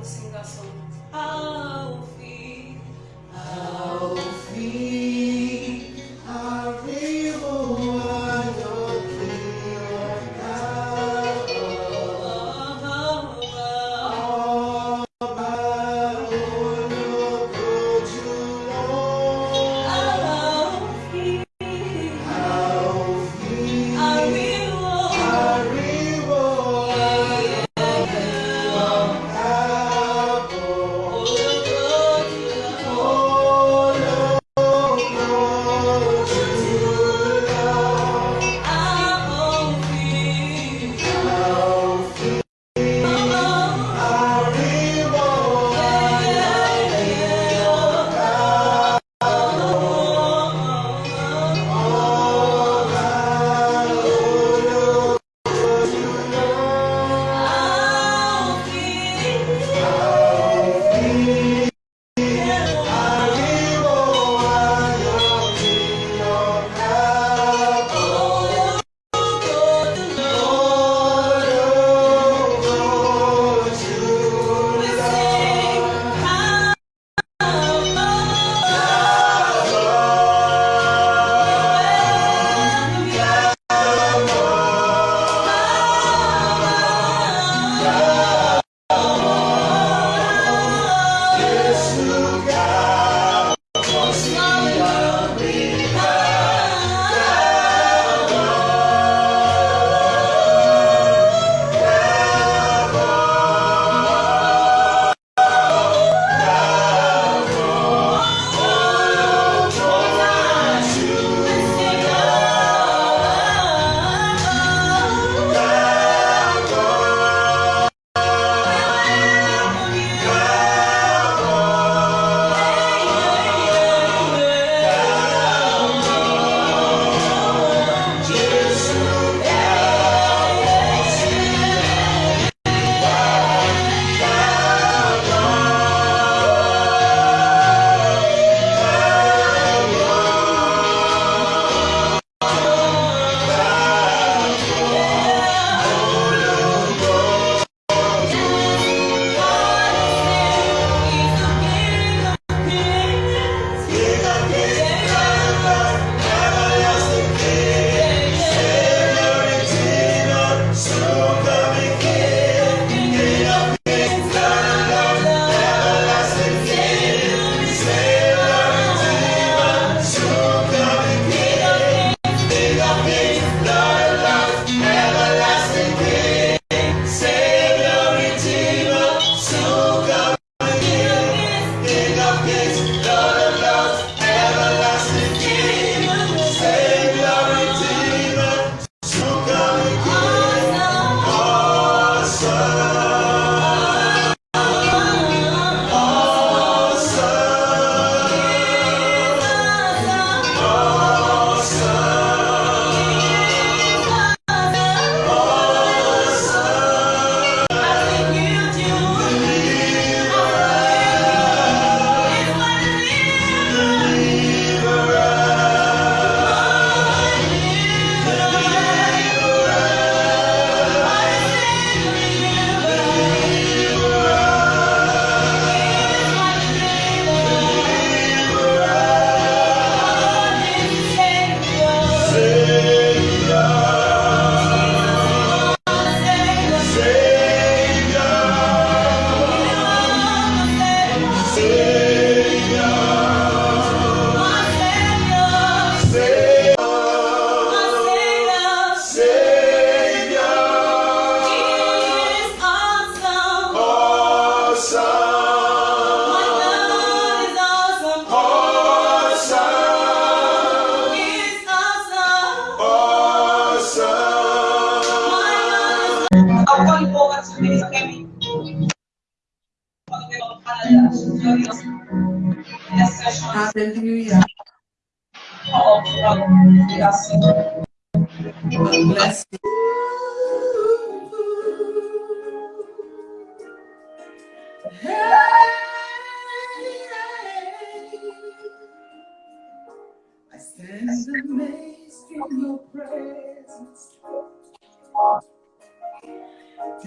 Vamos sing song. Ao fim, Ao fim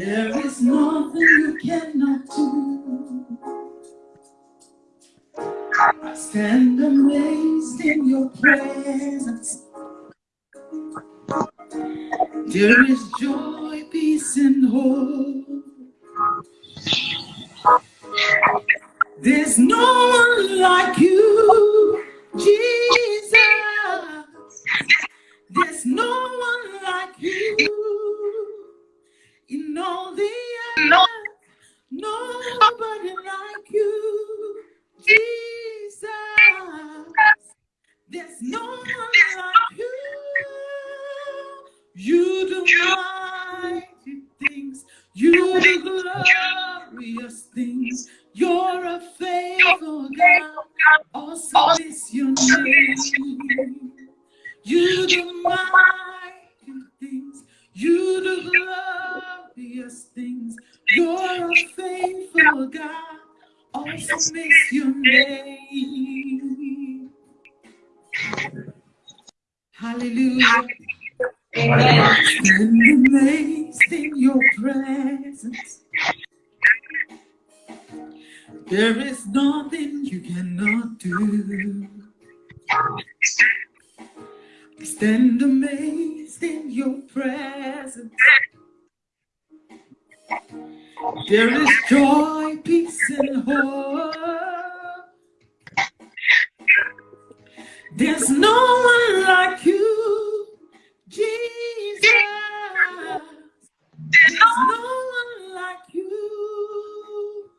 There is nothing you cannot do. I stand amazed in your presence. There is joy, peace, and hope. There's no one like you, Is your name. Hallelujah. Amen. Stand amazed in your presence. There is nothing you cannot do. Stand amazed in your presence. There is joy, peace, and hope. There's no one like you, Jesus. There's no one like you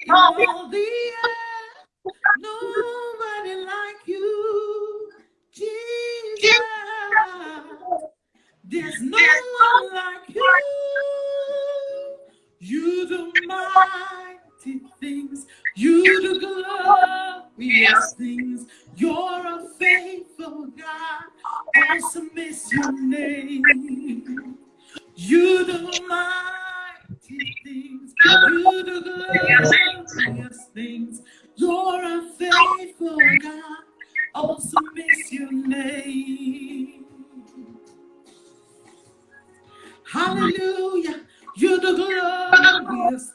in all the earth. Nobody like you, Jesus. There's no one like you. You do mighty things. You do glorious things. You're a faithful God. Awesome is your name. You do mighty things. You do glorious things. You're a faithful God. Awesome is your name. Hallelujah.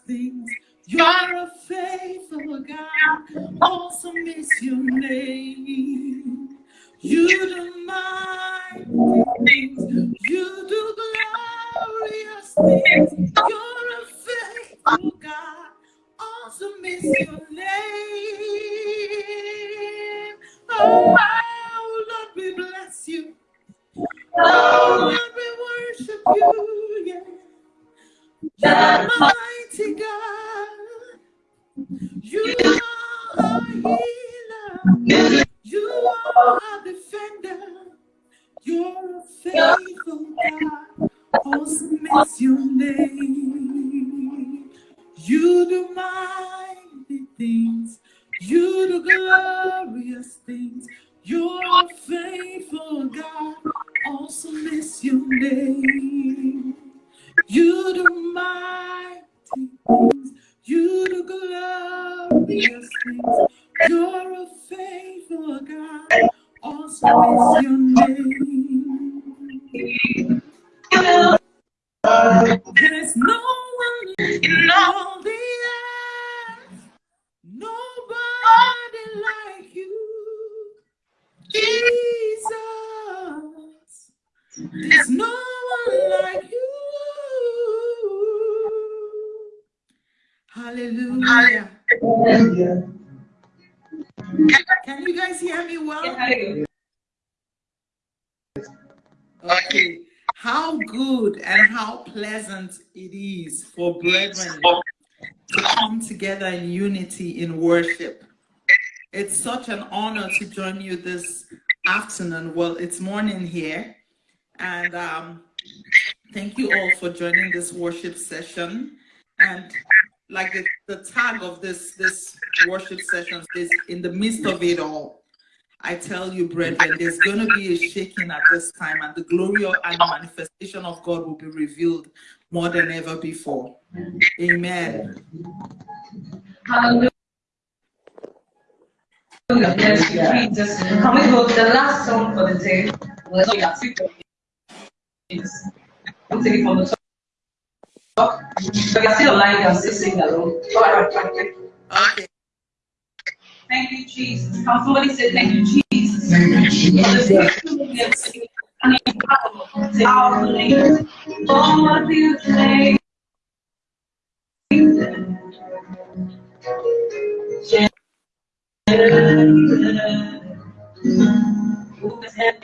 Things. You're a faithful God. Awesome is your name. You do mighty things. You do glorious things. Healer. You are a defender. You're a faithful God. Awesome is your name. You do mighty things. You do glorious things. You're a faithful God. Awesome is your name. You do mighty things. You do glorious things. You're a faithful God. Awesome is your name. There's no one in all the earth. Nobody like you. Jesus. There's no one like you. Hallelujah. Can you guys hear me well? Okay. How good and how pleasant it is for brethren to come together in unity in worship. It's such an honor to join you this afternoon. Well, it's morning here. And um, thank you all for joining this worship session. And like the, the tag of this, this worship session is in the midst of it all. I tell you, brethren, there's going to be a shaking at this time, and the glory and the manifestation of God will be revealed more than ever before. Amen. Hallelujah. Yes, Jesus. Can we go the last song for the day? But I still like them, still sing along. Okay. Thank you, Jesus. Come, somebody say, thank you, Jesus. Thank you, Jesus. Lord, you say, who has had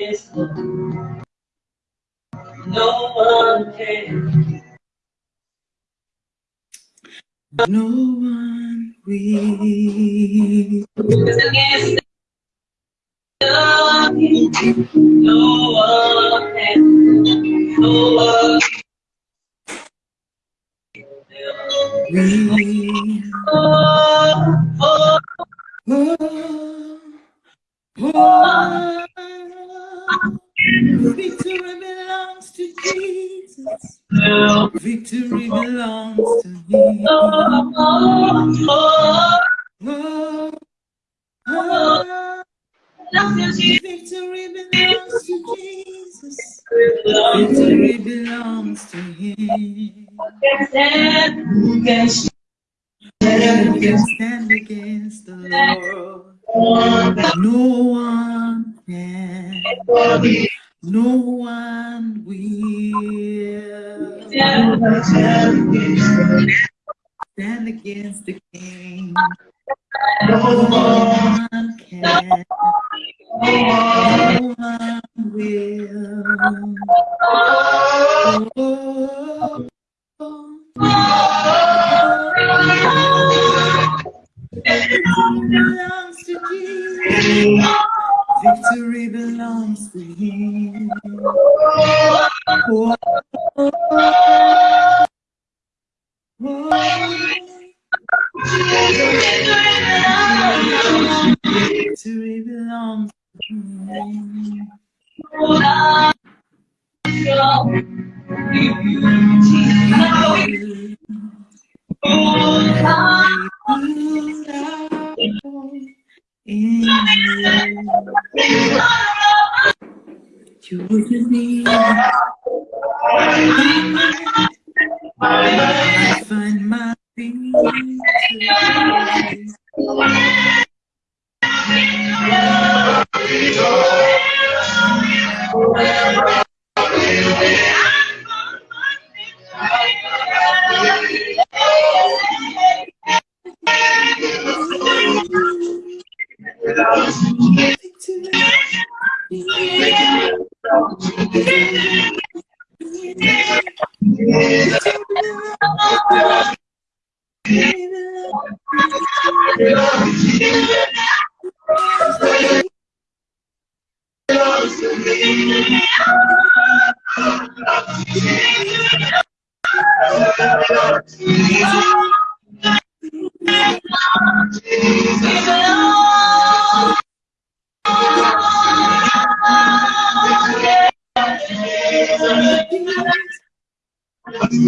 No one can. No one the No one. No one We, Oh, oh, oh, oh, victory belongs to Jesus. Victory belongs to me. oh, oh, Oh, oh, victory belongs to Jesus. Victory belongs to Him. Who can stand against the Lord? No one can. No one will stand against the King. No one can. No one will. Oh, oh, oh. belongs to Jesus. Victory belongs to Him. Oh, oh, oh. Victory belongs to Him. In you, you. wouldn't need I find my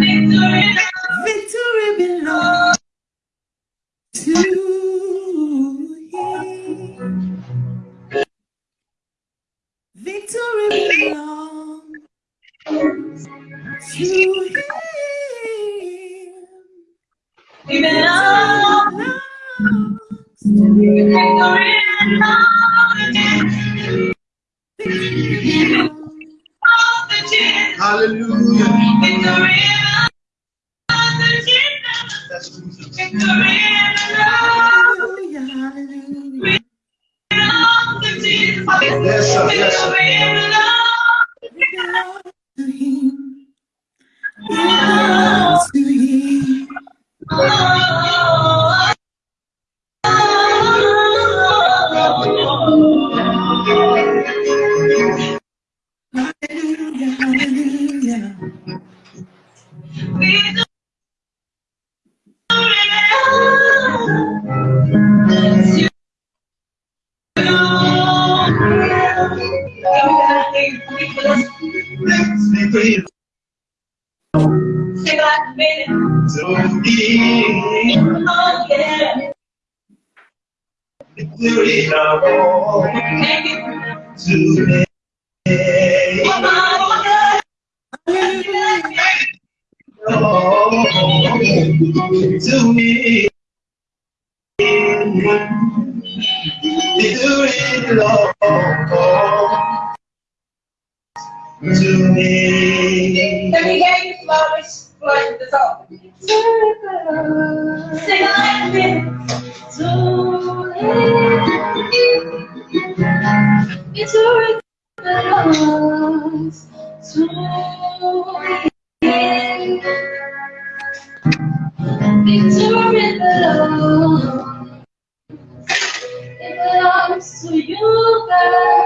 Victory Victory to me. To me. Victory belongs to me. Me hear you flowers flush this off. Sing. Victory belongs to. It belongs to you, God.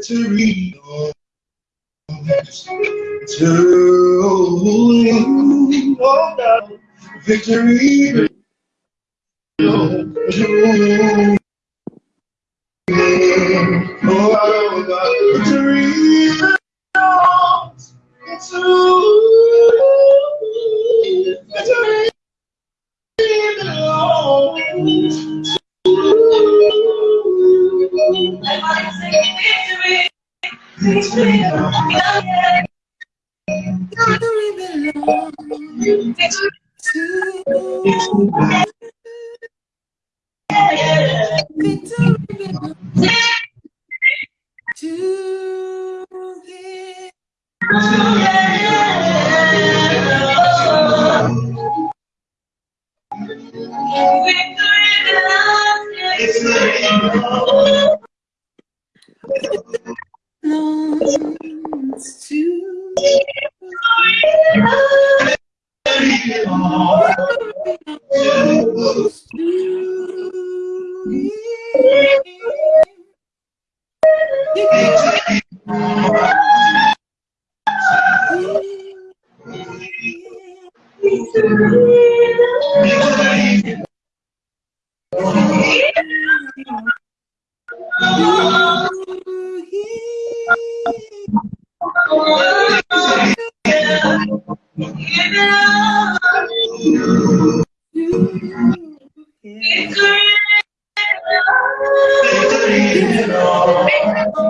Victory to you. Oh God. Victory Victory belongs to Thank you. You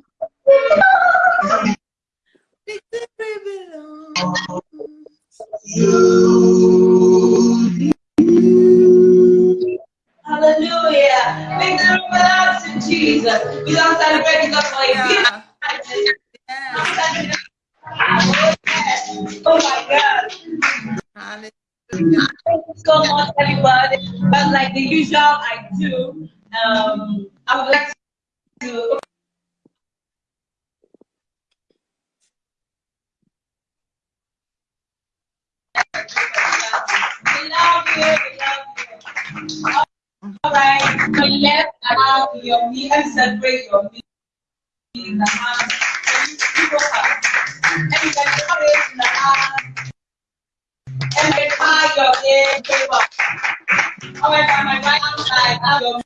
Hallelujah. Thank you so much, everybody. But like the usual, I do. Um, I would like to. We love you. We love you. All right. So let's allow your meal celebrate your meal in the house. Everybody, in the house. Your ear paper. All right, by my right side, have your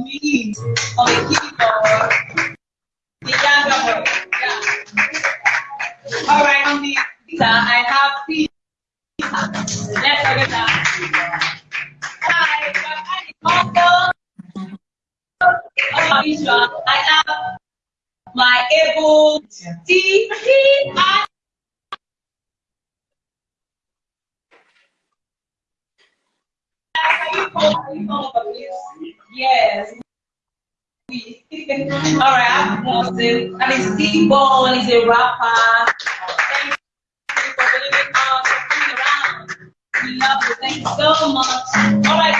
knees on the keyboard. The younger one. Yeah. All right, on the I have pizza. I'm Austin. And it's T-Bone, he's a rapper. Thank you for believing us, for coming around. We love you. Thank you so much. All right,